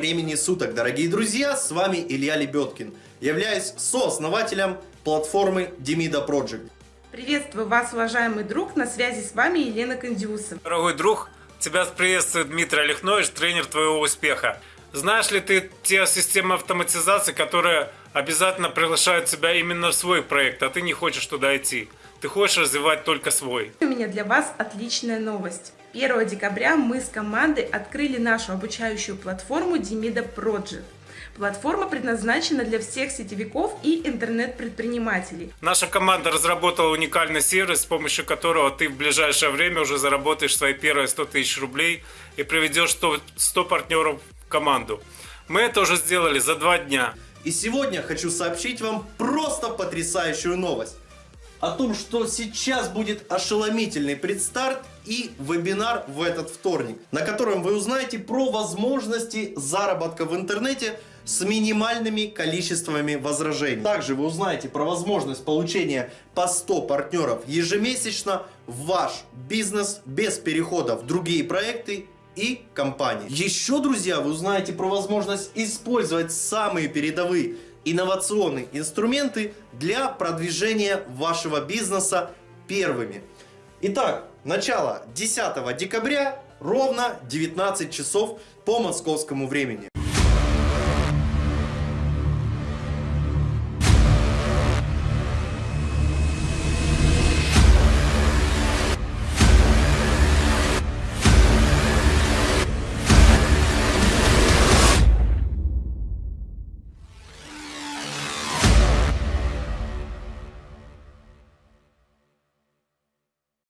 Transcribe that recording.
времени суток, дорогие друзья! С вами Илья Лебедкин. Являюсь сооснователем платформы Demida Project. Приветствую вас, уважаемый друг, на связи с вами Елена Кондиусова. Дорогой друг, тебя приветствует Дмитрий Олехнович, тренер твоего успеха. Знаешь ли ты те системы автоматизации, которые обязательно приглашают тебя именно в свой проект, а ты не хочешь туда идти? Ты хочешь развивать только свой. У меня для вас отличная новость. 1 декабря мы с командой открыли нашу обучающую платформу Demida Project. Платформа предназначена для всех сетевиков и интернет-предпринимателей. Наша команда разработала уникальный сервис, с помощью которого ты в ближайшее время уже заработаешь свои первые 100 тысяч рублей и приведешь 100, 100 партнеров в команду. Мы это уже сделали за два дня. И сегодня хочу сообщить вам просто потрясающую новость. О том, что сейчас будет ошеломительный предстарт и вебинар в этот вторник, на котором вы узнаете про возможности заработка в интернете с минимальными количествами возражений. Также вы узнаете про возможность получения по 100 партнеров ежемесячно в ваш бизнес без перехода в другие проекты и компании. Еще, друзья, вы узнаете про возможность использовать самые передовые инновационные инструменты для продвижения вашего бизнеса первыми. Итак, начало 10 декабря, ровно 19 часов по московскому времени.